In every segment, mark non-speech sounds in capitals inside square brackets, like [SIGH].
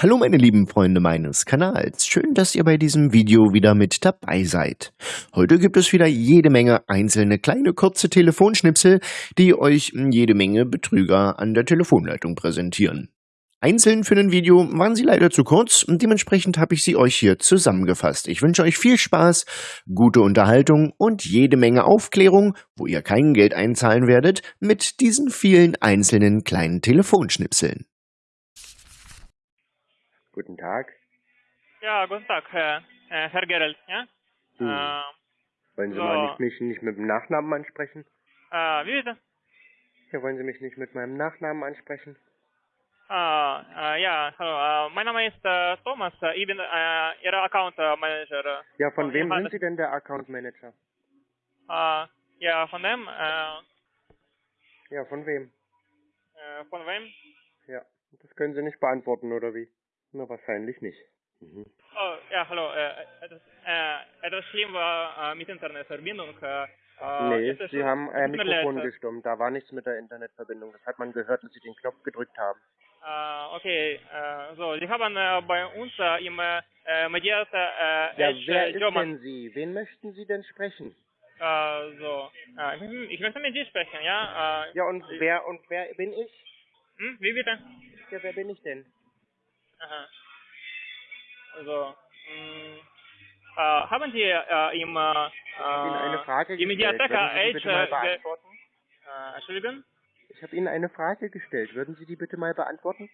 Hallo meine lieben Freunde meines Kanals, schön, dass ihr bei diesem Video wieder mit dabei seid. Heute gibt es wieder jede Menge einzelne kleine kurze Telefonschnipsel, die euch jede Menge Betrüger an der Telefonleitung präsentieren. Einzeln für ein Video waren sie leider zu kurz und dementsprechend habe ich sie euch hier zusammengefasst. Ich wünsche euch viel Spaß, gute Unterhaltung und jede Menge Aufklärung, wo ihr kein Geld einzahlen werdet, mit diesen vielen einzelnen kleinen Telefonschnipseln. Guten Tag. Ja, guten Tag, Herr, äh, Herr Gerald, ja? Hm. Äh, Wollen Sie so. mal nicht, mich nicht mit dem Nachnamen ansprechen? äh, wie bitte? Ja, wollen Sie mich nicht mit meinem Nachnamen ansprechen? Äh, ja, hallo, mein Name ist Thomas, ich bin Ihr Account Manager. Ja, von Oh, wem sind Sie denn der Account Manager? Ja, von dem, Ja, von wem? äh, von wem? Ja, das können Sie nicht beantworten, oder wie? Na, wahrscheinlich nicht. Mhm. Oh, ja, hallo, äh, etwas, äh, etwas schlimm war äh, mit Internetverbindung. Äh, äh, nee, Sie haben tut mir leid, Mikrofon äh, gestummt. Da war nichts mit der Internetverbindung. Das hat man gehört, dass Sie den Knopf gedrückt haben. Äh, okay, äh, so, Sie haben äh, bei uns äh, im äh, medierte äh, Ja, Edge, wer äh, ist German, denn Sie? Wen möchten Sie denn sprechen? äh, so, äh, ich, möchte- ich möchte mit dir sprechen, ja? Äh, Ja, und wer und wer bin ich? hm, wie bitte? Ja, wer bin ich denn? Aha. Also, mh, äh, haben Sie äh, im, äh, Ich Ihnen eine Frage im gestellt. Mediatheka Würden Sie die bitte mal Edge, äh, beantworten? äh, Entschuldigung? Ich habe Ihnen eine Frage gestellt. Würden Sie die bitte mal beantworten?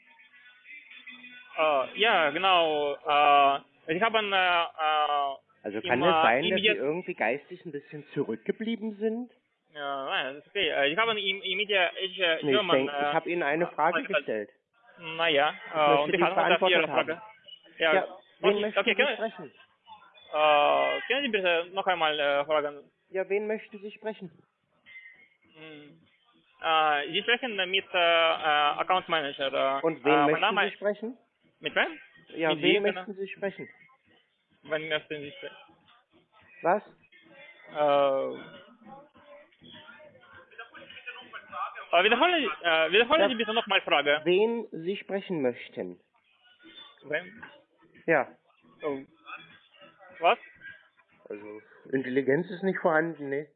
Äh, ja, genau, äh, ich habe, äh, äh, Also kann es sein, dass Sie irgendwie geistig ein bisschen zurückgeblieben sind? ja, nein, das ist okay, äh, ich habe im, im Media Edge Nee, ich, denk, ich äh, habe Ihnen eine Frage äh, gestellt. Naja, äh, und die habe auf Ihre Frage. Ja, Ja, wen okay, möchten okay, Sie können, sprechen? äh, können Sie bitte noch einmal äh, fragen? Ja, wen möchten Sie sprechen? Hm. Äh, Sie sprechen mit äh, äh, Account Manager. Äh, Und wen äh, möchten Sie sprechen? Mit wem? Ja, mit wen wem, möchten Sie sprechen? Wann möchten Sie sprechen? Was? Äh, äh, wiederholen, äh, wiederholen. Sie bitte nochmal Frage. Wen Sie sprechen möchten? Wem? Ja, Oh. Was? also Intelligenz ist nicht vorhanden, ne?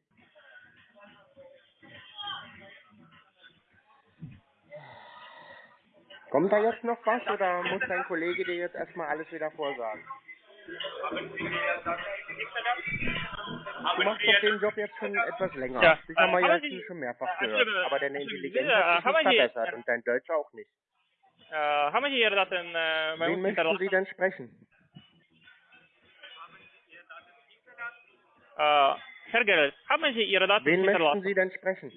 Kommt da jetzt noch was oder muss dein Kollege dir jetzt erstmal alles wieder vorsagen? Du machst doch den Job jetzt schon etwas länger. Ja, Das haben wir äh, jetzt schon mehrfach äh, gehört. Aber deine Intelligenz äh, hat sich nicht verbessert und dein Deutsch auch nicht. Äh, haben Sie Ihre Daten äh, bei Wen uns möchten? Sie denn sprechen? Äh, Herr Gerrit, haben Sie Ihre Daten Wen möchten hinterlassen? Sie denn sprechen?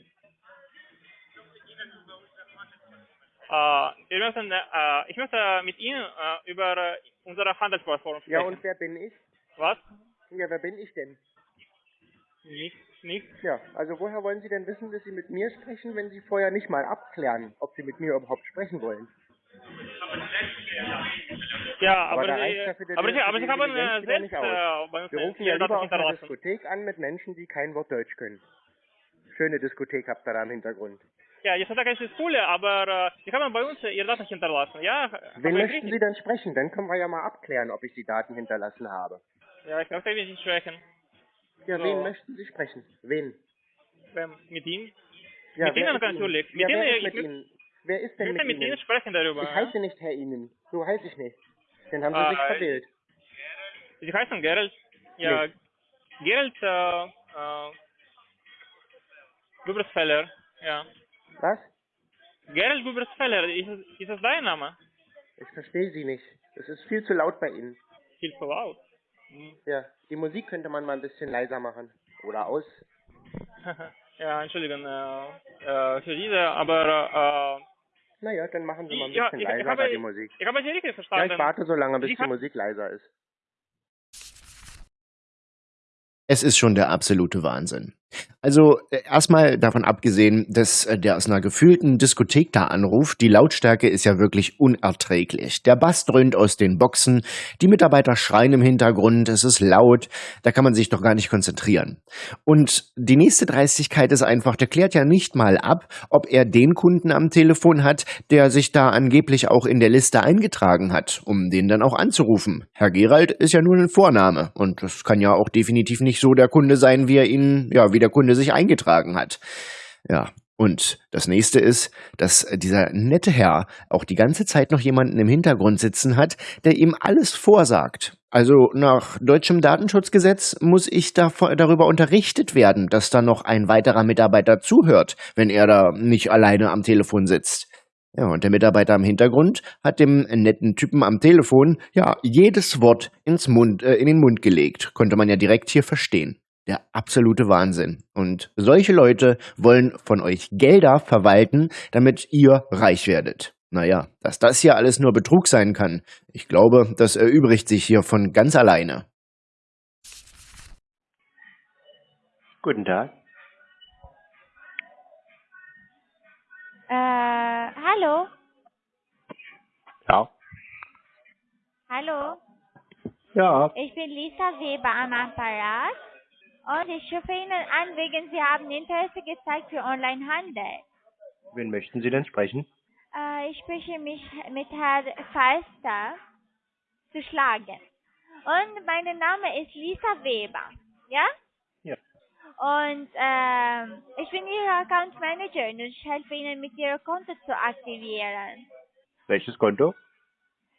Äh, wir möchten, äh, ich möchte mit Ihnen äh, über äh, unsere Handelsplattform sprechen. Ja, und wer bin ich? Was? Ja, wer bin ich denn? Nicht, nicht. Ja, also woher wollen Sie denn wissen, dass Sie mit mir sprechen, wenn Sie vorher nicht mal abklären, ob Sie mit mir überhaupt sprechen wollen? Ja, Aber aber, reicht ja die- aber Sie, für aber die äh, wieder selbst nicht äh, Wir rufen ja lieber auf hinterlassen. Diskothek an mit Menschen, die kein Wort Deutsch können. Schöne Diskothek habt ihr da im Hintergrund. Ja, die Diskothek ist cool, aber äh, Sie haben bei uns äh, Ihre Daten hinterlassen. Ja, Wen ich möchten Sie denn sprechen? Dann können wir ja mal abklären, ob ich die Daten hinterlassen habe. Ja, ich möchte Ihnen sprechen. Ja, So. wen möchten Sie sprechen? Wen? Wem? Mit Ihnen? Ja, Mit wer Ihnen natürlich. Ja, Mit wer Ihnen, ist mit ich- Ihnen? Wer ist Ich denn möchte mit mit Ihnen sprechen darüber. Ich ja? heiße nicht Herr Ihnen. So heiße ich nicht. Den haben Sie Äh, sich verwählt. Sie heißen Gerald. Ja, Gerald, äh, äh, Gubersfeller. Ja. Was? Gerald Gubersfeller, ist, ist das dein Name? Ich verstehe Sie nicht. Es ist viel zu laut bei Ihnen. Viel zu laut. Hm. Ja, die Musik könnte man mal ein bisschen leiser machen. Oder aus. [LAUGHS] ja, Entschuldigung, äh, äh, für diese, aber Naja, dann machen Sie äh, mal ein ja, bisschen ich, leiser ich, bei habe, die Musik. ich habe Sie richtig Ja, verstanden. ich warte so lange, bis die Musik leiser ist. Es ist schon der absolute Wahnsinn. Also äh, erstmal davon abgesehen, dass äh, der aus einer gefühlten Diskothek da anruft, die Lautstärke ist ja wirklich unerträglich. Der Bass dröhnt aus den Boxen, die Mitarbeiter schreien im Hintergrund, es ist laut, da kann man sich doch gar nicht konzentrieren. Und die nächste Dreistigkeit ist einfach, der klärt ja nicht mal ab, ob er den Kunden am Telefon hat, der sich da angeblich auch in der Liste eingetragen hat, um den dann auch anzurufen. Herr Gerald ist ja nur ein Vorname und das kann ja auch definitiv nicht so der Kunde sein, wie er ihn, ja, wie der Kunde sich eingetragen hat. Ja, und das nächste ist, dass dieser nette Herr auch die ganze Zeit noch jemanden im Hintergrund sitzen hat, der ihm alles vorsagt. Also nach deutschem Datenschutzgesetz muss ich darüber unterrichtet werden, dass da noch ein weiterer Mitarbeiter zuhört, wenn er da nicht alleine am Telefon sitzt. Ja, und der Mitarbeiter im Hintergrund hat dem netten Typen am Telefon ja jedes Wort ins Mund, äh, in den Mund gelegt. Konnte man ja direkt hier verstehen. Der absolute Wahnsinn. Und solche Leute wollen von euch Gelder verwalten, damit ihr reich werdet. Naja, dass das hier alles nur Betrug sein kann, ich glaube, das erübrigt sich hier von ganz alleine. Guten Tag. Äh, hallo? Ja. Hallo? Ja. Ich bin Lisa Weber am Apparat und ich rufe Ihnen an, wegen Sie haben Interesse gezeigt für Onlinehandel. Wen möchten Sie denn sprechen? Äh, ich spreche mich mit Herrn Falster zu schlagen. Und mein Name ist Lisa Weber. Ja? Ja. Und ähm, ich bin Ihre Account Manager und ich helfe Ihnen mit Ihrem Konto zu aktivieren. Welches Konto?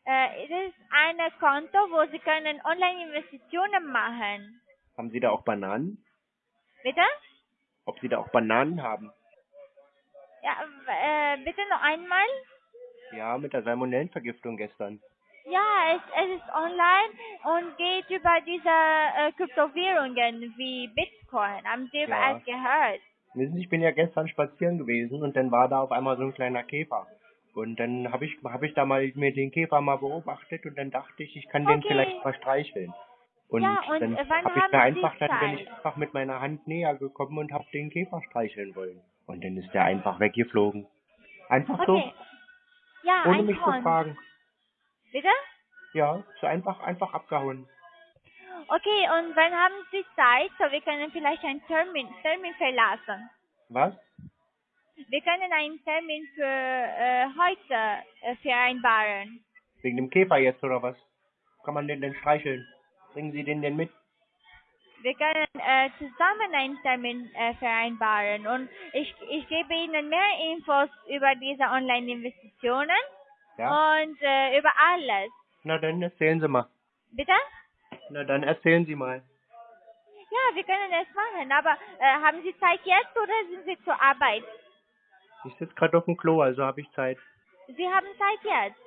Äh, es ist ein Konto, wo Sie können Online-Investitionen machen. Haben Sie da auch Bananen? Bitte? Ob Sie da auch Bananen haben? Ja, äh, bitte noch einmal? Ja, mit der Salmonellenvergiftung gestern. Ja, es, es ist online und geht über diese äh, Kryptowährungen wie Bitcoin. Haben Sie Ja. es gehört? Wissen Sie, ich bin ja gestern spazieren gewesen und dann war da auf einmal so ein kleiner Käfer. Und dann habe ich, hab ich da mal mir den Käfer mal beobachtet und dann dachte ich, ich kann den Okay. vielleicht mal streicheln. Und, Ja, und, dann äh, habe ich mir einfach, dann bin ich einfach mit meiner Hand näher gekommen und habe den Käfer streicheln wollen. Und dann ist der einfach weggeflogen. Einfach Okay. Ja, so, ohne ein mich zu Hund. fragen. Bitte? Ja, so einfach, einfach abgehauen. Okay, und wann haben Sie Zeit? So, wir können vielleicht einen Termin, Termin verlassen. Was? Wir können einen Termin für äh, heute äh, vereinbaren. Wegen dem Käfer jetzt oder was? Kann man den denn streicheln? Bringen Sie den denn mit? Wir können äh, zusammen einen Termin äh, vereinbaren und ich, ich gebe Ihnen mehr Infos über diese Online-Investitionen Ja? und äh, über alles. Na dann erzählen Sie mal. Bitte? Na dann erzählen Sie mal. Ja, wir können es machen, aber äh, haben Sie Zeit jetzt oder sind Sie zur Arbeit? Ich sitze gerade auf dem Klo, also habe ich Zeit. Sie haben Zeit jetzt.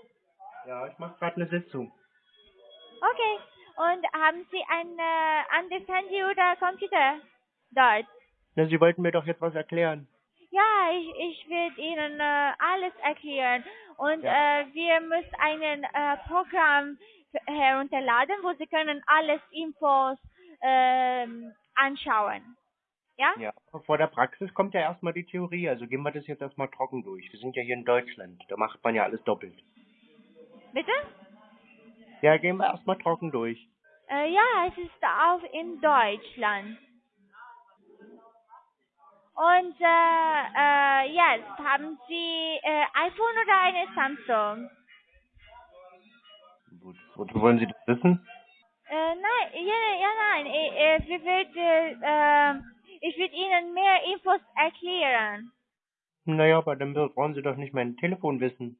Ja, ich mache gerade eine Sitzung. Okay. Und haben Sie ein äh, anderes Handy oder Computer dort? Na, Sie wollten mir doch jetzt was erklären. Ja, ich, ich werde Ihnen äh, alles erklären. Und Ja. äh, wir müssen ein äh, Programm herunterladen, wo Sie können alles Infos ähm, anschauen. Ja? Ja. Vor der Praxis kommt ja erstmal die Theorie, also gehen wir das jetzt erstmal trocken durch. Wir sind ja hier in Deutschland, da macht man ja alles doppelt. Bitte? Ja, gehen wir erstmal trocken durch. Äh, ja, es ist auch in Deutschland. Und äh, äh, jetzt haben Sie äh, iPhone oder eine Samsung? Gut. Wollen Sie das wissen? Äh, nein, ja, ja, nein. Ich, äh, wir wird, äh, äh, ich würde Ihnen mehr Infos erklären. Naja, aber dann brauchen Sie doch nicht mein Telefon wissen.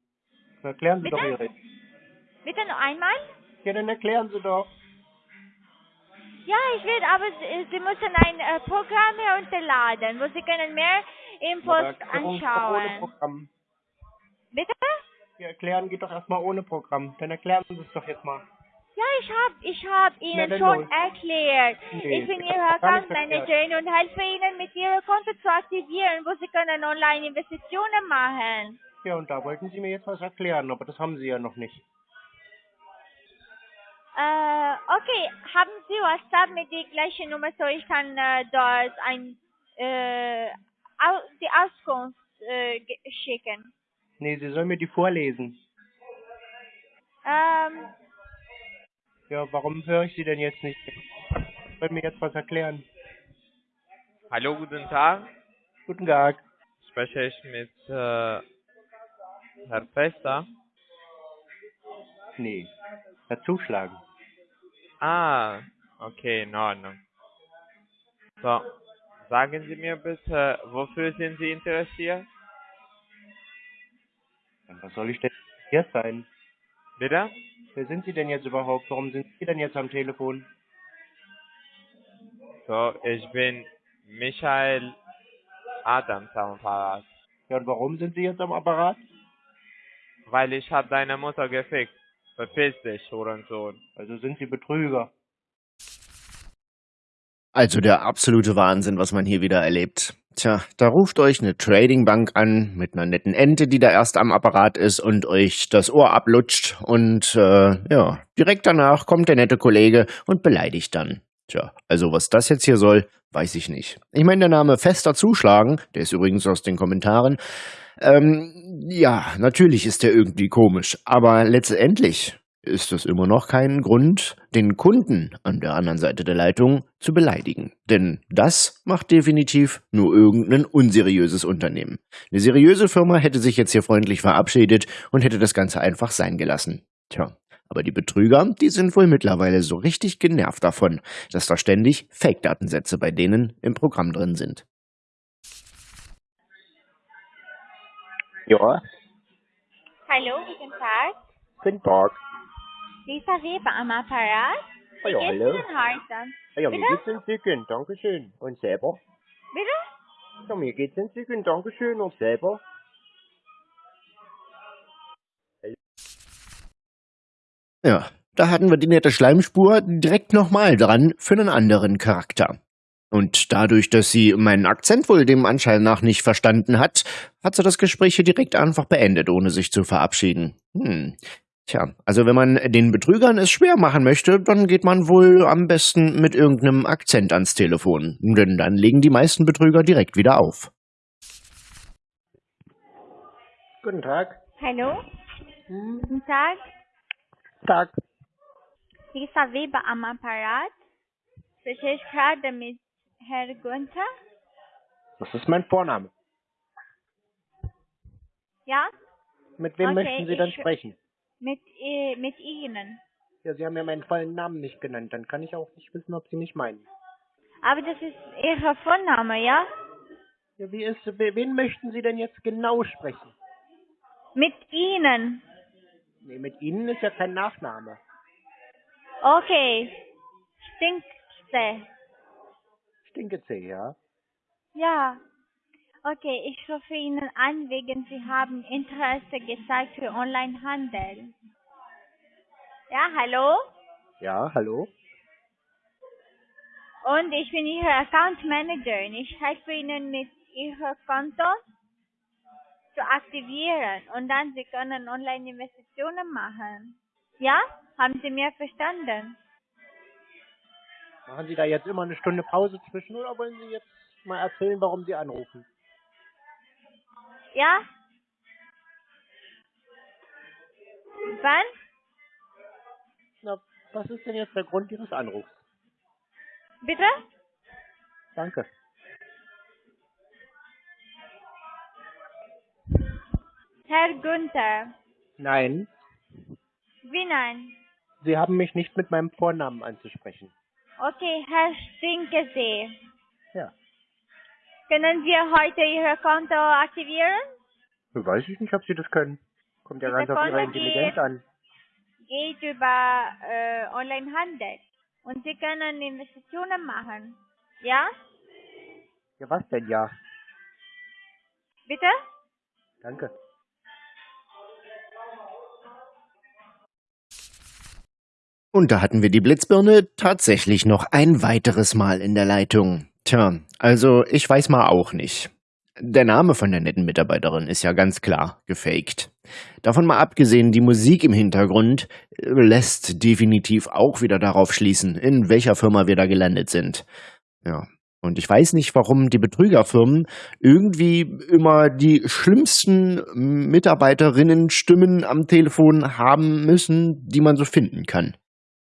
Erklären Sie Bitte? doch Ihre. Bitte noch einmal? Ja, dann erklären Sie doch. Ja, ich will, aber Sie, Sie müssen ein äh, Programm herunterladen, wo Sie können mehr Infos doch ohne anschauen. Programm. Bitte? Ja, erklären geht doch erstmal ohne Programm. Dann erklären Sie es doch jetzt mal. Ja, ich hab, ich hab Ihnen schon los. erklärt. Nee, ich bin Ihre gar Account nichts erklärt. Managerin und helfe Ihnen mit Ihrem Konto zu aktivieren, wo Sie können online Investitionen machen. Ja, und da wollten Sie mir jetzt was erklären, aber das haben Sie ja noch nicht. Äh, okay, haben Sie WhatsApp mit der gleichen Nummer, so ich kann äh, dort ein äh, au die Auskunft äh, schicken. Nee, Sie sollen mir die vorlesen. Ähm, Ja, warum höre ich Sie denn jetzt nicht? Sie wollen mir jetzt was erklären. Hallo, guten Tag. Guten Tag. Spreche ich mit äh, Herr Fester? Nee. Dazuschlagen. Ah, okay, in Ordnung. So, sagen Sie mir bitte, wofür sind Sie interessiert? Was soll ich denn hier sein? Bitte? Wer sind Sie denn jetzt überhaupt? Warum sind Sie denn jetzt am Telefon? So, ich bin Michael Adams am Apparat, Ja, und warum sind Sie jetzt am Apparat? weil ich hab deine Mutter gefickt. Verpiss dich, Hurensohn. Also sind Sie Betrüger. Also der absolute Wahnsinn, was man hier wieder erlebt. Tja, da ruft euch eine Tradingbank an mit einer netten Ente, die da erst am Apparat ist und euch das Ohr ablutscht und äh, ja, direkt danach kommt der nette Kollege und beleidigt dann. Tja, also was das jetzt hier soll, weiß ich nicht. Ich meine, der Name Fester Zuschlagen, der ist übrigens aus den Kommentaren, ähm, ja, natürlich ist der irgendwie komisch, aber letztendlich ist das immer noch kein Grund, den Kunden an der anderen Seite der Leitung zu beleidigen. Denn das macht definitiv nur irgendein unseriöses Unternehmen. Eine seriöse Firma hätte sich jetzt hier freundlich verabschiedet und hätte das Ganze einfach sein gelassen. Tja, aber die Betrüger, die sind wohl mittlerweile so richtig genervt davon, dass da ständig Fake-Datensätze bei denen im Programm drin sind. Ja, hallo, guten Tag. guten Tag. Lisa Weber am Apparat. Wie Ja, hallo. Ihnen heute? Ja, mir Bitte? geht's entzückend, Dankeschön. Und selber? Bitte? Ja, mir geht's entzückend, Dankeschön. Und selber? Ja, da hatten wir die nette Schleimspur direkt nochmal dran für einen anderen Charakter. Und dadurch, dass sie meinen Akzent wohl dem Anschein nach nicht verstanden hat, hat sie das Gespräch hier direkt einfach beendet, ohne sich zu verabschieden. Hm. Tja, also wenn man den Betrügern es schwer machen möchte, dann geht man wohl am besten mit irgendeinem Akzent ans Telefon. Denn dann legen die meisten Betrüger direkt wieder auf. Guten Tag. Hallo, Hm, guten Tag. Tag. Lisa Weber am Apparat. Spreche ich gerade mit Herr Günther? Das ist mein Vorname. Ja? Mit wem Okay, möchten Sie denn ich- sprechen? Mit, äh, mit Ihnen. Ja, Sie haben ja meinen vollen Namen nicht genannt. Dann kann ich auch nicht wissen, ob Sie mich meinen. Aber das ist Ihr Vorname, ja? Ja, wie ist, we- wen möchten Sie denn jetzt genau sprechen? Mit Ihnen. Nee, mit Ihnen ist ja kein Nachname. Okay. Stinkste. Stinkezee, ja? Ja. Okay, ich rufe Ihnen an, wegen Sie haben Interesse gezeigt für Onlinehandel. Ja, hallo? Ja, hallo? Und ich bin Ihre Account Managerin. Ich helfe Ihnen mit Ihrem Konto zu aktivieren und dann Sie können Online-Investitionen machen. Ja? Haben Sie mir verstanden? Machen Sie da jetzt immer eine Stunde Pause zwischen oder wollen Sie jetzt mal erzählen, warum Sie anrufen? Ja? Wann? Na, was ist denn jetzt der Grund Ihres Anrufs? Bitte? Danke. Herr Günther. Nein, Wie nein? Sie haben mich nicht mit meinem Vornamen anzusprechen. Okay, Herr Stinkesee. Ja. Können wir heute Ihr Konto aktivieren? Weiß ich nicht, ob Sie das können. Kommt ja ganz auf Ihre Intelligenz geht- an. Geht über äh, Onlinehandel. Und Sie können Investitionen machen. Ja? Ja, was denn ja? Bitte? Danke. Und da hatten wir die Blitzbirne tatsächlich noch ein weiteres Mal in der Leitung. Tja, also ich weiß mal auch nicht. Der Name von der netten Mitarbeiterin ist ja ganz klar gefaked. Davon mal abgesehen, die Musik im Hintergrund äh, lässt definitiv auch wieder darauf schließen, in welcher Firma wir da gelandet sind. Ja. Und ich weiß nicht, warum die Betrügerfirmen irgendwie immer die schlimmsten Mitarbeiterinnenstimmen am Telefon haben müssen, die man so finden kann.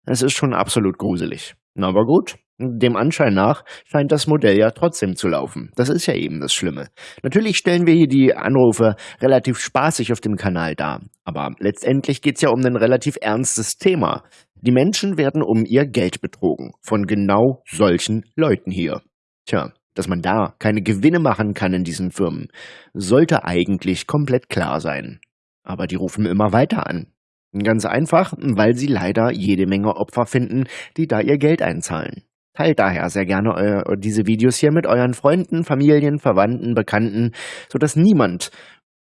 Es ist schon absolut gruselig. Aber gut, dem Anschein nach scheint das Modell ja trotzdem zu laufen. Das ist ja eben das Schlimme. Natürlich stellen wir hier die Anrufe relativ spaßig auf dem Kanal dar, aber letztendlich geht's ja um ein relativ ernstes Thema. Die Menschen werden um ihr Geld betrogen von genau solchen Leuten hier. Tja, dass man da keine Gewinne machen kann in diesen Firmen, sollte eigentlich komplett klar sein. Aber die rufen immer weiter an. Ganz einfach, weil sie leider jede Menge Opfer finden, die da ihr Geld einzahlen. Teilt daher sehr gerne diese Videos hier mit euren Freunden, Familien, Verwandten, Bekannten, sodass niemand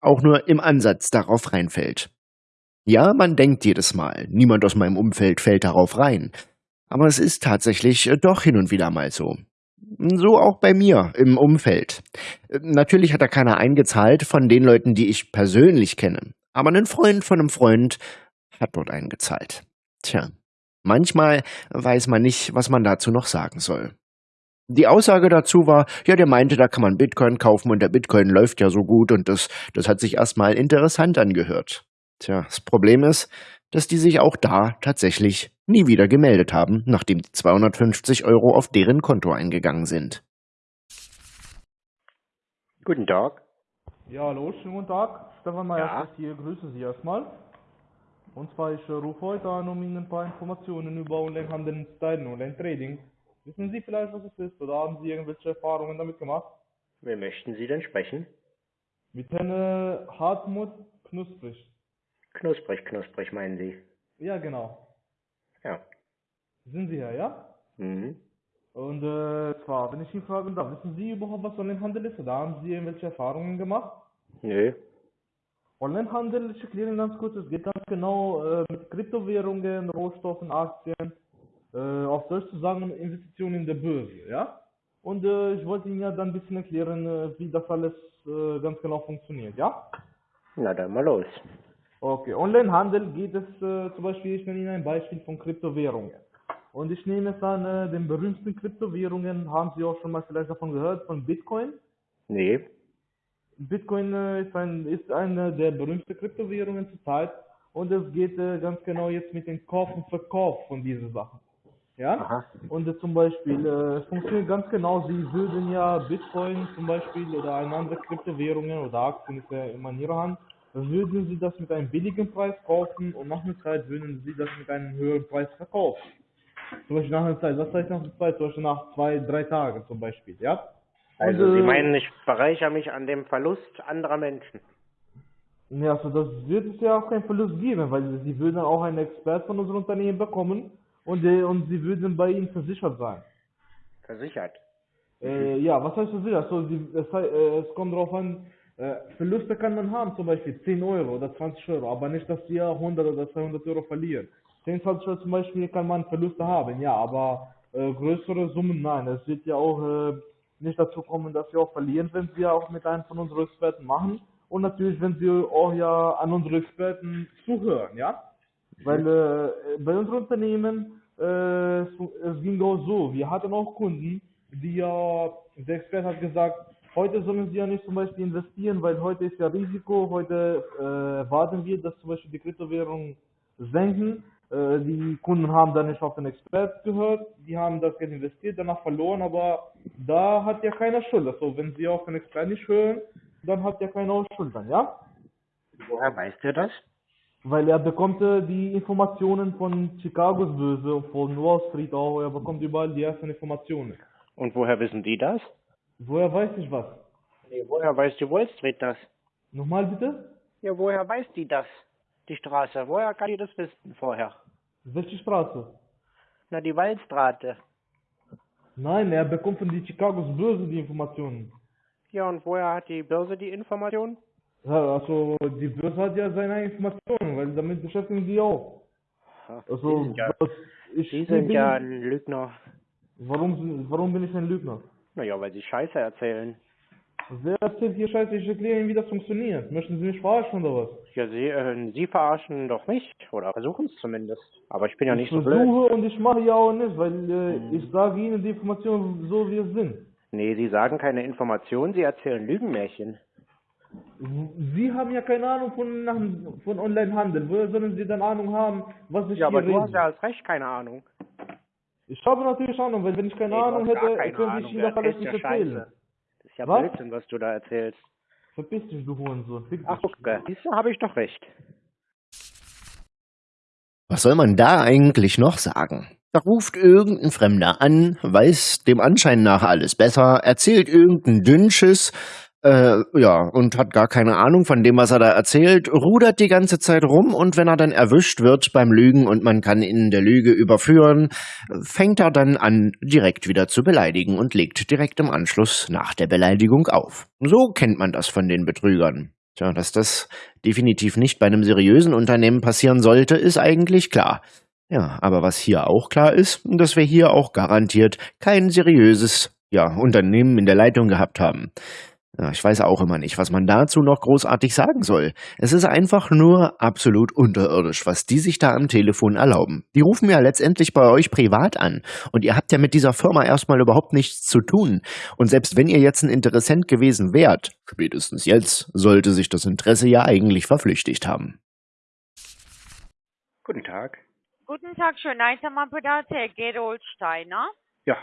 auch nur im Ansatz darauf reinfällt. Ja, man denkt jedes Mal, niemand aus meinem Umfeld fällt darauf rein. Aber es ist tatsächlich äh, doch hin und wieder mal so. So auch bei mir im Umfeld. Natürlich hat da keiner eingezahlt von den Leuten, die ich persönlich kenne. Aber ein Freund von einem Freund hat dort eingezahlt. Tja. Manchmal weiß man nicht, was man dazu noch sagen soll. Die Aussage dazu war, ja, der meinte, da kann man Bitcoin kaufen und der Bitcoin läuft ja so gut und das, das hat sich erstmal interessant angehört. Tja, das Problem ist, dass die sich auch da tatsächlich nie wieder gemeldet haben, nachdem die 250 Euro auf deren Konto eingegangen sind. Guten Tag. Ja, hallo, schönen guten Tag. Stefan Meyer Ja. hier, grüße Sie erstmal. Und zwar, ich äh, rufe heute an, um Ihnen ein paar Informationen über Onlinehandel und Stylen, Online-Trading. Wissen Sie vielleicht, was es ist, oder haben Sie irgendwelche Erfahrungen damit gemacht? Wer möchten Sie denn sprechen? Mit Herrn äh, Hartmut Knusprig. Knusprig, knusprig meinen Sie? Ja, genau. Ja. Sind Sie hier, ja? Mhm. Und äh, zwar, wenn ich Sie fragen darf, wissen Sie überhaupt, was Onlinehandel ist, oder haben Sie irgendwelche Erfahrungen gemacht? Nö. Onlinehandel, ich erkläre Ihnen ganz kurz, es geht ganz genau äh, mit Kryptowährungen, Rohstoffen, Aktien, äh, auf Deutsch zu sagen, Investitionen in der Börse, ja? Und äh, ich wollte Ihnen ja dann ein bisschen erklären, äh, wie das alles äh, ganz genau funktioniert, ja? Na dann mal los. Okay, Onlinehandel geht es äh, zum Beispiel, ich nenne Ihnen ein Beispiel von Kryptowährungen. Und ich nehme es an, äh, den berühmten Kryptowährungen, haben Sie auch schon mal vielleicht davon gehört, von Bitcoin? Nee. Bitcoin äh, ist, ein, ist eine der berühmten Kryptowährungen zurzeit und es geht äh, ganz genau jetzt mit dem Kauf und Verkauf von diesen Sachen. Ja? Aha. Und äh, zum Beispiel, äh, es funktioniert ganz genau, Sie würden ja Bitcoin zum Beispiel oder eine andere Kryptowährungen oder Aktien ist ja immer in Ihrer Hand, würden Sie das mit einem billigen Preis kaufen und nach einer Zeit würden Sie das mit einem höheren Preis verkaufen. Zum Beispiel nach einer Zeit, was heißt nach einer Zeit? Zum Beispiel nach zwei, drei Tagen zum Beispiel, ja? Also Und, Sie äh, meinen, ich bereichere mich an dem Verlust anderer Menschen. Ja, also das wird es ja auch keinen Verlust geben, weil sie würden auch einen Expert von unserem Unternehmen bekommen und, und sie würden bei ihnen versichert sein. Versichert. Äh, ja, was heißt versichert? Also, sie, es, äh, es kommt darauf an, äh, Verluste kann man haben, zum Beispiel 10 Euro oder 20 Euro, aber nicht, dass sie ja 100 oder 200 Euro verlieren. 10, 20 Euro zum Beispiel kann man Verluste haben, ja, aber äh, größere Summen nein. Es wird ja auch äh, nicht dazu kommen, dass sie auch verlieren, wenn ja auch mit einem von unseren Experten machen. Und natürlich, wenn sie auch ja an unsere Experten zuhören, ja. Weil äh, bei unserem Unternehmen, äh, es, es ging auch so, wir hatten auch Kunden, die ja, der Experte hat gesagt, heute sollen sie ja nicht zum Beispiel investieren, weil heute ist ja Risiko, heute äh, warten wir, dass zum Beispiel die Kryptowährungen senken. Äh, die Kunden haben dann nicht auf den Expert gehört, die haben das Geld investiert, danach verloren, aber da hat ja keiner Schuld. Also wenn sie auf den Expert nicht hören, dann hat ja keiner Schuld dann, ja? Woher weißt du das? Weil er bekommt äh, die Informationen von Chicagos Börse und von Wall Street auch, er bekommt überall die ersten Informationen. Und woher wissen die das? Woher weiß ich was? Nee, woher weiß die Wall Street das? Nochmal bitte? Ja, woher weiß die das? Die Straße. Woher kann die das wissen vorher? Welche Straße? Na, die Waldstraße. Nein, er bekommt von die Chicagos Börse die Informationen. Ja, und woher hat die Börse die Information? Ja, also die Börse hat ja seine Informationen, weil damit beschäftigen die auch. Ach, Also die sind ja, ich die bin, sind ja ein Lügner. warum warum bin ich ein Lügner? Naja, weil sie Scheiße erzählen. Wer erzählt hier Scheiße? Ich erkläre Ihnen, wie das funktioniert. Möchten Sie mich verarschen oder was? Ja, sie, äh, sie verarschen doch mich. Oder versuchen es zumindest. Aber ich bin ja nicht ich so blöd. versuche und ich mache ja auch nicht, weil äh, Mhm. ich sage Ihnen die Informationen so wie es sind. Nee, Sie sagen keine Informationen, Sie erzählen Lügenmärchen. Sie haben ja keine Ahnung von, von Onlinehandel. Woher sollen Sie dann Ahnung haben, was ich Ja, aber hier du rede? hast ja als Recht keine Ahnung. Ich habe natürlich Ahnung, weil wenn ich keine Nee, du Ahnung hätte, keine könnte ich du Ihnen das alles nicht ja erzählen. Scheiße. Ist ja Was? Blödsinn, was du da erzählst. Verpiss dich, du Hurensohn. Fick. Ach, okay. Siehst du, habe ich doch recht. Was soll man da eigentlich noch sagen? Da ruft irgendein Fremder an, weiß dem Anschein nach alles besser, erzählt irgendein Dünnschiss, äh, ja, und hat gar keine Ahnung von dem, was er da erzählt, rudert die ganze Zeit rum und wenn er dann erwischt wird beim Lügen und man kann ihn in der Lüge überführen, fängt er dann an, direkt wieder zu beleidigen und legt direkt im Anschluss nach der Beleidigung auf. So kennt man das von den Betrügern. Tja, dass das definitiv nicht bei einem seriösen Unternehmen passieren sollte, ist eigentlich klar. Ja, aber was hier auch klar ist, dass wir hier auch garantiert kein seriöses ja, Unternehmen in der Leitung gehabt haben. Ja, ich weiß auch immer nicht, was man dazu noch großartig sagen soll. Es ist einfach nur absolut unterirdisch, was die sich da am Telefon erlauben. Die rufen ja letztendlich bei euch privat an und ihr habt ja mit dieser Firma erstmal überhaupt nichts zu tun. Und selbst wenn ihr jetzt ein Interessent gewesen wärt, spätestens jetzt sollte sich das Interesse ja eigentlich verflüchtigt haben. Guten Tag. Guten Tag, Schönheitsmandat, Herr Gerold Steiner. Ja,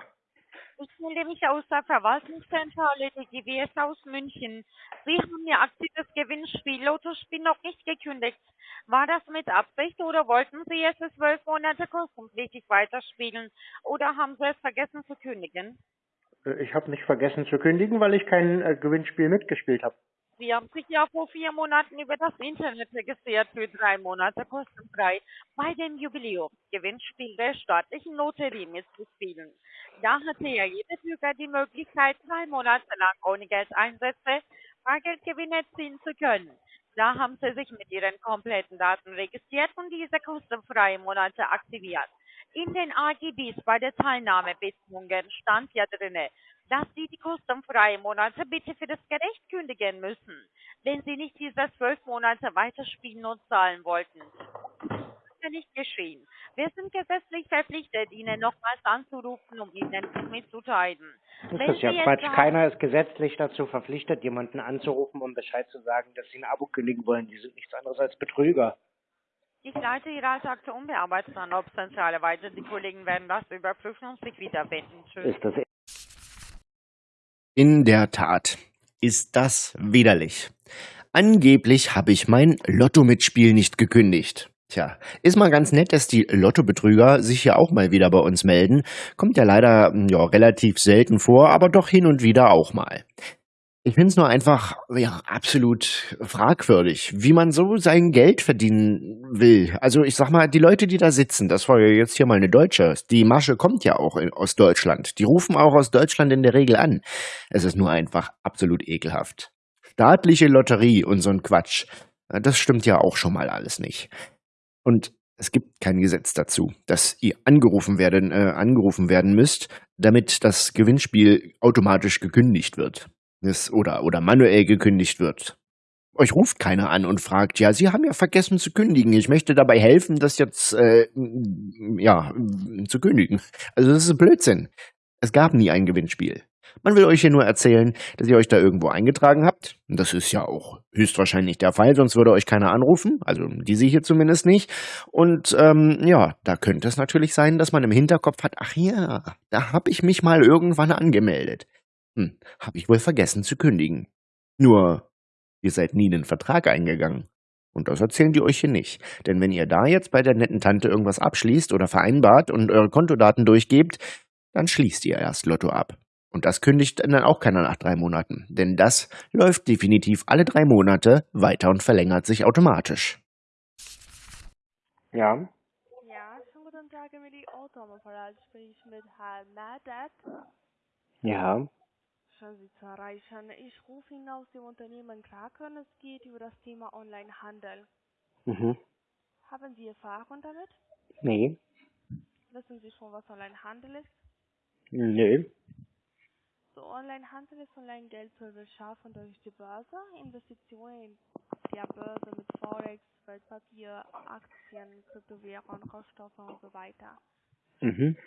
Ich melde mich aus der Verwaltungszentrale der GWS aus München. Sie haben Ihr aktives Gewinnspiel Lottospiel noch nicht gekündigt. War das mit Absicht oder wollten Sie es zwölf Monate kostenpflichtig weiterspielen oder haben Sie es vergessen zu kündigen? äh, ich habe nicht vergessen zu kündigen, weil ich kein äh, Gewinnspiel mitgespielt habe. Sie haben sich ja vor vier Monaten über das Internet registriert für drei Monate kostenfrei bei dem Jubiläumsgewinnspiel der staatlichen Lotterie mitzuspielen. Da hatte ja jeder Bürger die Möglichkeit, drei Monate lang ohne Geldeinsätze Bargeldgewinne erzielen zu können. Da haben Sie sich mit Ihren kompletten Daten registriert und diese kostenfreien Monate aktiviert. In den AGBs bei der Teilnahmebedingungen stand ja drinne, dass Sie die kostenfreien Monate bitte für das Gericht kündigen müssen, wenn Sie nicht diese zwölf Monate weiterspielen und zahlen wollten. Das ist ja nicht geschehen. Wir sind gesetzlich verpflichtet, Ihnen nochmals anzurufen, um Ihnen mitzuteilen. Das Wenn ist ja Quatsch. sagen- Keiner ist gesetzlich dazu verpflichtet, jemanden anzurufen, um Bescheid zu sagen, dass sie ein Abo kündigen wollen. Die sind nichts anderes als Betrüger. Ich leite Ihre Alltag unbearbeitet an Obstzentrale weiter. Die Kollegen werden das überprüfen und sich wieder wenden. Tschüss. In der Tat ist das widerlich. Angeblich habe ich mein Lotto-Mitspiel nicht gekündigt. Tja, ist mal ganz nett, dass die Lottobetrüger sich ja auch mal wieder bei uns melden. Kommt ja leider ja, relativ selten vor, aber doch hin und wieder auch mal. Ich finde es nur einfach ja, absolut fragwürdig, wie man so sein Geld verdienen will. Also ich sag mal, die Leute, die da sitzen, das war ja jetzt hier mal eine Deutsche, die Masche kommt ja auch in, aus Deutschland. Die rufen auch aus Deutschland in der Regel an. Es ist nur einfach absolut ekelhaft. Staatliche Lotterie und so ein Quatsch, das stimmt ja auch schon mal alles nicht. Und es gibt kein Gesetz dazu, dass ihr angerufen werden, äh, angerufen werden müsst, damit das Gewinnspiel automatisch gekündigt wird. Oder, oder manuell gekündigt wird. Euch ruft keiner an und fragt, ja, Sie haben ja vergessen zu kündigen. Ich möchte dabei helfen, das jetzt, äh, ja, zu kündigen. Also das ist Blödsinn. Es gab nie ein Gewinnspiel. Man will euch hier nur erzählen, dass ihr euch da irgendwo eingetragen habt. Das ist ja auch höchstwahrscheinlich der Fall, sonst würde euch keiner anrufen. Also diese hier zumindest nicht. Und ähm, ja, da könnte es natürlich sein, dass man im Hinterkopf hat, ach ja, da habe ich mich mal irgendwann angemeldet. Hm, habe ich wohl vergessen zu kündigen. Nur, ihr seid nie einen Vertrag eingegangen. Und das erzählen die euch hier nicht. Denn wenn ihr da jetzt bei der netten Tante irgendwas abschließt oder vereinbart und eure Kontodaten durchgebt, dann schließt ihr erst Lotto ab. Und das kündigt dann auch keiner nach drei Monaten. Denn das läuft definitiv alle drei Monate weiter und verlängert sich automatisch. Ja, Ja, schönen guten Tag, Emily Otto am Apparat. Spreche ich mit Herrn Madat. ja. Schön, Sie zu erreichen. Ich rufe Ihnen aus dem Unternehmen Kraken. Es geht über das Thema Onlinehandel. Mhm. Haben Sie Erfahrung damit? Nee. Wissen Sie schon, was Onlinehandel ist? Nö. So, Onlinehandel ist Online-Geld zu beschaffen durch die Börse, Investitionen in der Börse mit Forex, Wertpapier, Aktien, Kryptowährungen, Rohstoffe und so weiter. Mhm.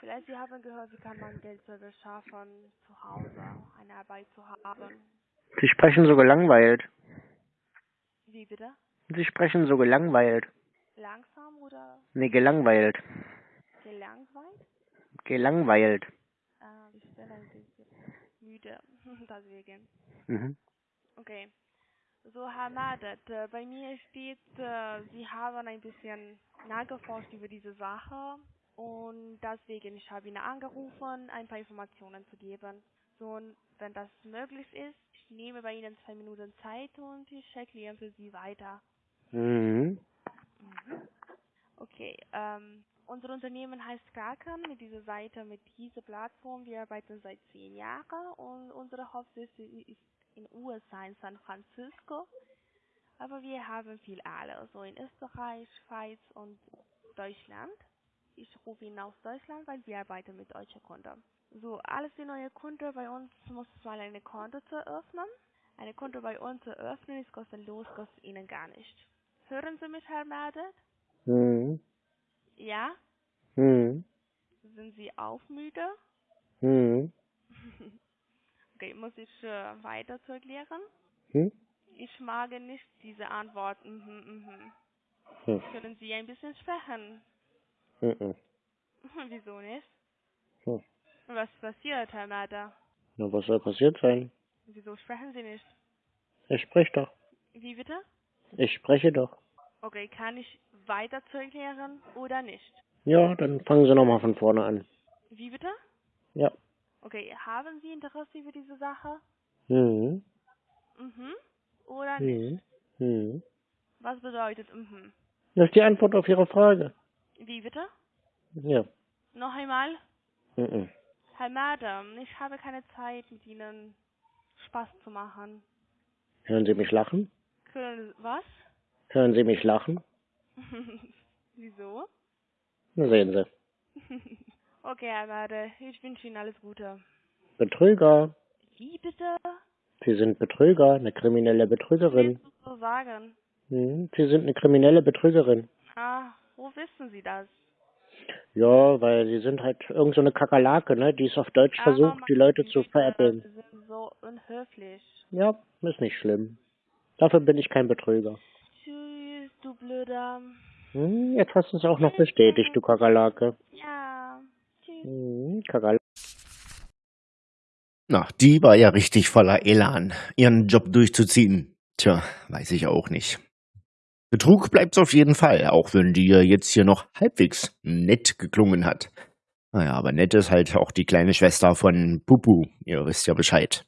Vielleicht Sie haben gehört, wie kann man Geldserver schaffen, zu Hause eine Arbeit zu haben. Sie sprechen so gelangweilt. Wie bitte? Sie sprechen so gelangweilt. Langsam oder Nee, gelangweilt. gelangweilt? Gelangweilt. Äh, ich bin ein bisschen müde, [LAUGHS] deswegen. Mhm. Okay. So, Herr Madet, äh, bei mir steht, äh, Sie haben ein bisschen nachgeforscht über diese Sache und deswegen, ich habe Ihnen angerufen, ein paar Informationen zu geben. So, und wenn das möglich ist, ich nehme bei Ihnen zwei Minuten Zeit und ich erkläre für Sie weiter. Mhm. Okay, ähm, unser Unternehmen heißt Kraken mit dieser Seite, mit dieser Plattform. Wir arbeiten seit zehn Jahren und unsere Hauptsitz ist in USA, in San Francisco. Aber wir haben viel alle, so in Österreich, Schweiz und Deutschland. Ich rufe ihn aus Deutschland, weil wir arbeiten mit deutschen Kunden. So, alles die neue Kunden bei uns muss mal eine Konto zu eröffnen. Eine Konto bei uns zu eröffnen ist kostenlos, kostet Ihnen gar nicht. Hören Sie mich, Herr Merdet? Mhm. Ja? Mhm. Sind Sie auch müde? Mhm. [LAUGHS] okay, muss ich äh, weiter zu erklären? Hm? Ich mag nicht diese Antwort. Mhm, mhm. Hm. Können Sie ein bisschen sprechen? Mhm. [LAUGHS] Wieso nicht? Hm. Was passiert, Herr Mader? Na, was soll passiert sein? Wieso sprechen Sie nicht? Ich spreche doch. Wie bitte? Ich spreche doch. Okay, kann ich weiter zu erklären oder nicht? Ja, dann fangen Sie nochmal von vorne an. Wie bitte? Ja. Okay, haben Sie Interesse über diese Sache? Mhm. Mhm. Oder nicht? Mhm. Mhm. Was bedeutet mhm? Das ist die Antwort auf Ihre Frage. Wie bitte? Ja. Noch einmal? Mhm. Herr Madam, ich habe keine Zeit, mit Ihnen Spaß zu machen. Hören Sie mich lachen? Können, was? Hören Sie mich lachen? [LAUGHS] Wieso? Na sehen Sie. [LAUGHS] okay, Herr Made, ich wünsche Ihnen alles Gute. Betrüger. Wie bitte? Sie sind Betrüger, eine kriminelle Betrügerin. du so sagen? Mhm. Sie sind eine kriminelle Betrügerin. Ah, wo wissen Sie das? Ja, weil Sie sind halt irgend so eine Kakerlake, ne? Die es auf Deutsch Ah, versucht, die Leute zu veräppeln. Sie sind so unhöflich. Ja, ist nicht schlimm. Dafür bin ich kein Betrüger. Tschüss, du Blöder. Hm, jetzt hast du es auch noch bestätigt, du Kakerlake. Ja, tschüss. Hm, Kakerlake. Na, die war ja richtig voller Elan, ihren Job durchzuziehen. Tja, weiß ich auch nicht. Betrug bleibt's auf jeden Fall, auch wenn die ja jetzt hier noch halbwegs nett geklungen hat. Naja, aber nett ist halt auch die kleine Schwester von Pupu. Ihr wisst ja Bescheid.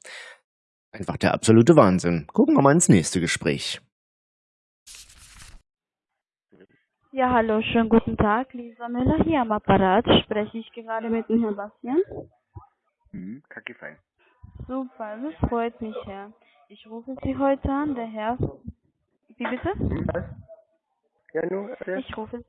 Einfach der absolute Wahnsinn. Gucken wir mal ins nächste Gespräch. Ja, hallo, schönen guten Tag. Lisa Müller hier am Apparat. Spreche ich gerade mit dem Herrn Bastian? Mhm, kacke fein. Super, das freut mich, Herr. Ich rufe Sie heute an, der Herr. Wie bitte? Was? Ja, nur. Ich rufe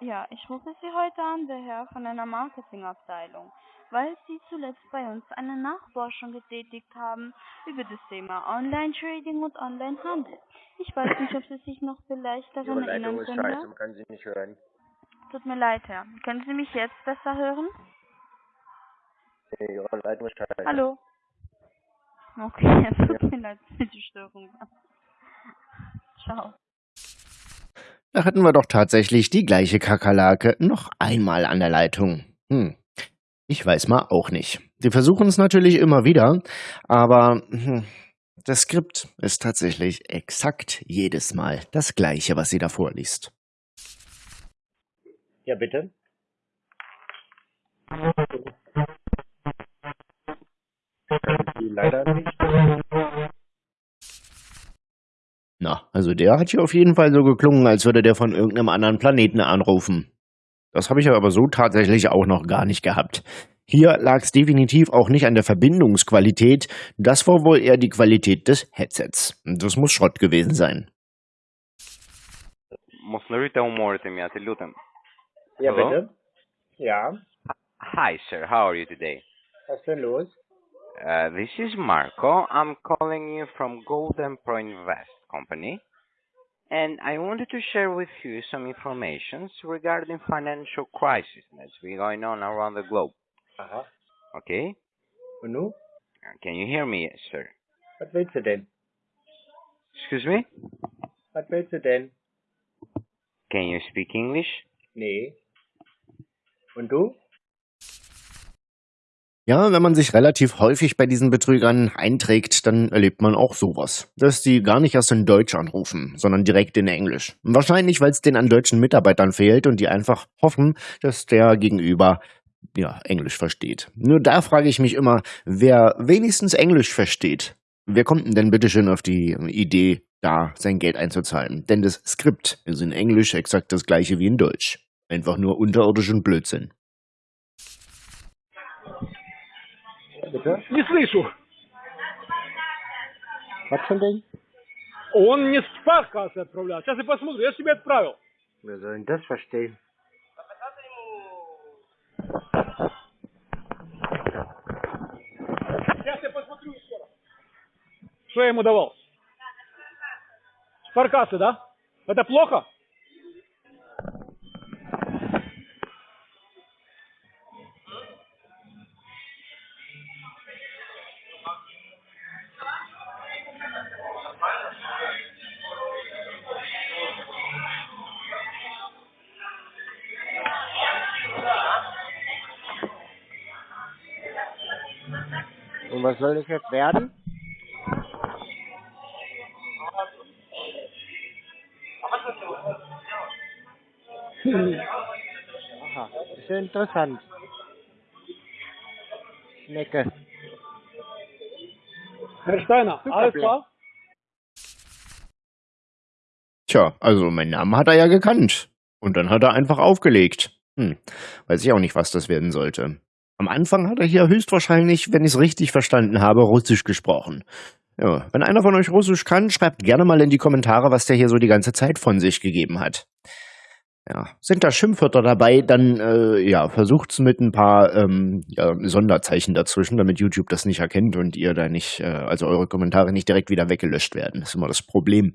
ja, ich rufe Sie heute an, der Herr von einer Marketingabteilung, weil Sie zuletzt bei uns eine Nachforschung getätigt haben über das Thema Online-Trading und Online-Handel. Ich weiß nicht, ob Sie sich noch vielleicht Ihre daran Leitung erinnern ist können. scheiße, Herr? man kann sie nicht hören. Tut mir leid, Herr. Können Sie mich jetzt besser hören? Ihre Leitung ist scheiße. Hallo? Okay, [LAUGHS] tut mir leid für die Störung. Ciao. Da hatten wir doch tatsächlich die gleiche Kakerlake noch einmal an der Leitung. Hm. Ich weiß mal auch nicht. Sie versuchen es natürlich immer wieder, aber hm, das Skript ist tatsächlich exakt jedes Mal das gleiche, was sie da vorliest. Ja, bitte? Die leider nicht. Na, also der hat hier auf jeden Fall so geklungen, als würde der von irgendeinem anderen Planeten anrufen. Das habe ich aber so tatsächlich auch noch gar nicht gehabt. Hier lag es definitiv auch nicht an der Verbindungsqualität, das war wohl eher die Qualität des Headsets. Das muss Schrott gewesen sein. Ja, bitte. Ja. Hi, sir. How are you today? Was ist denn los? Uh, this is Marco. I'm calling you from Golden Pro Invest Company. and I wanted to share with you some information regarding financial crisis that's been going on around the globe. Aha. Okay? Nu? Uh, Can you hear me, sir? Was willst du denn? Excuse me? Was willst du denn? Can you speak English? Nee. Und du? Ja, wenn man sich relativ häufig bei diesen Betrügern einträgt, dann erlebt man auch sowas. Dass die gar nicht erst in Deutsch anrufen, sondern direkt in Englisch. Wahrscheinlich, weil es denen an deutschen Mitarbeitern fehlt und die einfach hoffen, dass der Gegenüber ja, Englisch versteht. Nur da frage ich mich immer, wer wenigstens Englisch versteht, wer kommt denn denn bitte schön auf die Idee, da sein Geld einzuzahlen? Denn das Skript ist in Englisch exakt das gleiche wie in Deutsch. Einfach nur unterirdischen Blödsinn. Bitte? Не слышу. Ding? Он не спас, кажется, отправлял. Сейчас я посмотрю. Я же тебе отправил. Das verstehen? Сейчас я посмотрю еще раз. Что я ему давал? Спаркасы, да? Это плохо? Und was soll das jetzt werden? Aha, ist ja interessant. Schnecke. Herr Steiner, alles klar? Tja, also meinen Namen hat er ja gekannt. Und dann hat er einfach aufgelegt. Hm, weiß ich auch nicht, was das werden sollte. Am Anfang hat er hier höchstwahrscheinlich, wenn ich es richtig verstanden habe, Russisch gesprochen. Ja, wenn einer von euch Russisch kann, schreibt gerne mal in die Kommentare, was der hier so die ganze Zeit von sich gegeben hat. Ja, sind da Schimpfwörter dabei, dann äh, ja, versucht's mit ein paar ähm, ja, Sonderzeichen dazwischen, damit YouTube das nicht erkennt und ihr da nicht, äh, also eure Kommentare nicht direkt wieder weggelöscht werden. Das ist immer das Problem.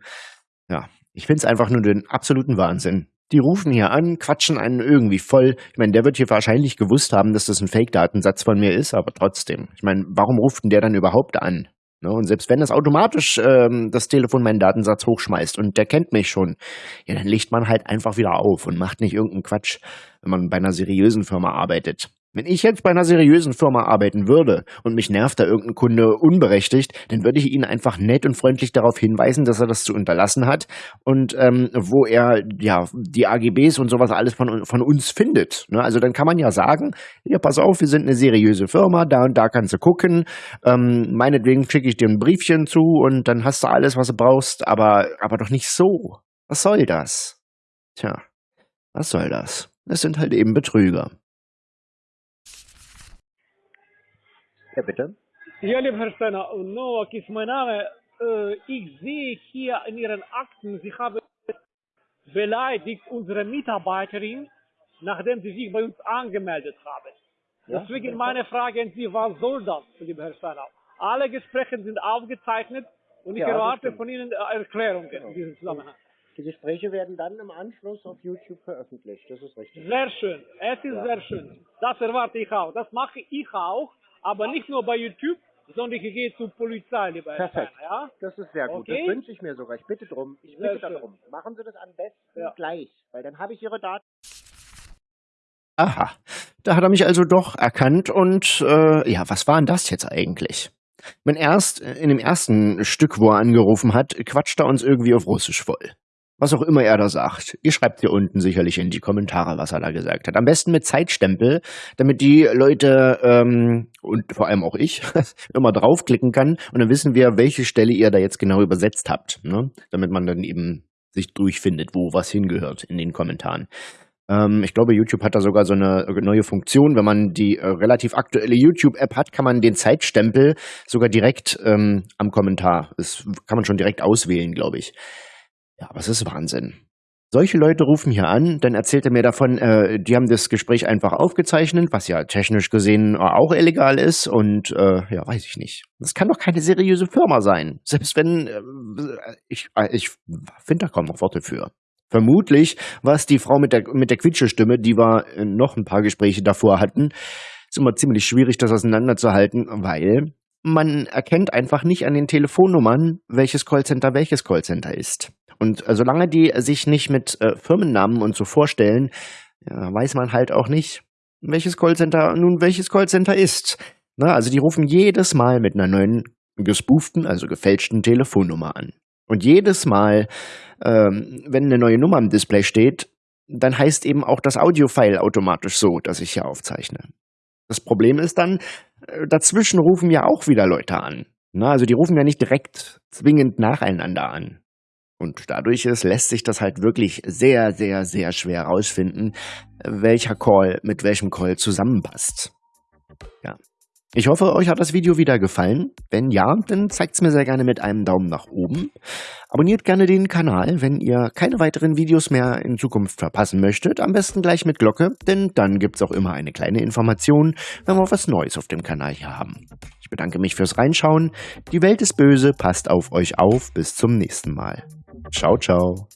Ja, ich find's einfach nur den absoluten Wahnsinn. Die rufen hier an, quatschen einen irgendwie voll. Ich meine, der wird hier wahrscheinlich gewusst haben, dass das ein Fake-Datensatz von mir ist, aber trotzdem. Ich meine, warum ruft denn der dann überhaupt an? Ne? Und selbst wenn es automatisch ähm, das Telefon meinen Datensatz hochschmeißt und der kennt mich schon, ja, dann legt man halt einfach wieder auf und macht nicht irgendeinen Quatsch, wenn man bei einer seriösen Firma arbeitet. Wenn ich jetzt bei einer seriösen Firma arbeiten würde und mich nervt da irgendein Kunde unberechtigt, dann würde ich ihn einfach nett und freundlich darauf hinweisen, dass er das zu unterlassen hat und ähm, wo er ja die AGBs und sowas alles von, von uns findet. Ne? Also dann kann man ja sagen, ja pass auf, wir sind eine seriöse Firma, da und da kannst du gucken, ähm, meinetwegen schicke ich dir ein Briefchen zu und dann hast du alles, was du brauchst, aber, aber doch nicht so. Was soll das? Tja, was soll das? Das sind halt eben Betrüger. Ja, bitte? Ja, lieber Herr Steiner, Novak ist mein Name. Äh, ich sehe hier in Ihren Akten, Sie haben beleidigt unsere Mitarbeiterin, nachdem sie sich bei uns angemeldet haben. Ja? Deswegen meine Frage an Sie, was soll das, lieber Herr Steiner? Alle Gespräche sind aufgezeichnet und ich Ja, erwarte von Ihnen äh, Erklärungen in diesem Zusammenhang. Die Gespräche werden dann im Anschluss auf YouTube veröffentlicht, das ist richtig. Sehr schön, es ist Ja. sehr schön. Das erwarte ich auch. Das mache ich auch, aber nicht nur bei YouTube, sondern ich gehe zur Polizei, lieber Herr Perfekt. Steiner, ja? Das ist sehr gut. Okay. Das wünsche ich mir sogar. Ich bitte drum. Ich Sehr bitte schön. darum. Machen Sie das am besten Ja. gleich, weil dann habe ich Ihre Daten. Aha, da hat er mich also doch erkannt und äh, ja, was war denn das jetzt eigentlich? Mein erst, in dem ersten Stück, wo er angerufen hat, quatscht er uns irgendwie auf Russisch voll. Was auch immer er da sagt. Ihr schreibt hier unten sicherlich in die Kommentare, was er da gesagt hat. Am besten mit Zeitstempel, damit die Leute ähm, und vor allem auch ich [LAUGHS] immer draufklicken kann und dann wissen wir, welche Stelle ihr da jetzt genau übersetzt habt. Ne? Damit man dann eben sich durchfindet, wo was hingehört in den Kommentaren. Ähm, ich glaube, YouTube hat da sogar so eine neue Funktion. Wenn man die äh, relativ aktuelle YouTube-App hat, kann man den Zeitstempel sogar direkt ähm, am Kommentar, das kann man schon direkt auswählen, glaube ich. Ja, aber es ist Wahnsinn. Solche Leute rufen hier an, dann erzählt er mir davon, äh, die haben das Gespräch einfach aufgezeichnet, was ja technisch gesehen auch illegal ist und äh, ja, weiß ich nicht. Das kann doch keine seriöse Firma sein. Selbst wenn, äh, ich, äh, ich finde da kaum noch Worte für. Vermutlich war es die Frau mit der, mit der Quietschestimme, die wir äh, noch ein paar Gespräche davor hatten. Ist immer ziemlich schwierig, das auseinanderzuhalten, weil man erkennt einfach nicht an den Telefonnummern, welches Callcenter welches Callcenter ist. Und äh, solange die sich nicht mit äh, Firmennamen und so vorstellen, ja, weiß man halt auch nicht, welches Callcenter nun welches Callcenter ist. Na, also die rufen jedes Mal mit einer neuen gespooften, also gefälschten Telefonnummer an. Und jedes Mal, ähm, wenn eine neue Nummer im Display steht, dann heißt eben auch das Audiofile automatisch so, dass ich hier aufzeichne. Das Problem ist dann, äh, dazwischen rufen ja auch wieder Leute an. Na, also die rufen ja nicht direkt zwingend nacheinander an. Und dadurch ist, lässt sich das halt wirklich sehr, sehr, sehr schwer herausfinden, welcher Call mit welchem Call zusammenpasst. Ja. Ich hoffe, euch hat das Video wieder gefallen. Wenn ja, dann zeigt es mir sehr gerne mit einem Daumen nach oben. Abonniert gerne den Kanal, wenn ihr keine weiteren Videos mehr in Zukunft verpassen möchtet. Am besten gleich mit Glocke, denn dann gibt es auch immer eine kleine Information, wenn wir was Neues auf dem Kanal hier haben. Ich bedanke mich fürs Reinschauen. Die Welt ist böse, passt auf euch auf. Bis zum nächsten Mal. Ciao, ciao.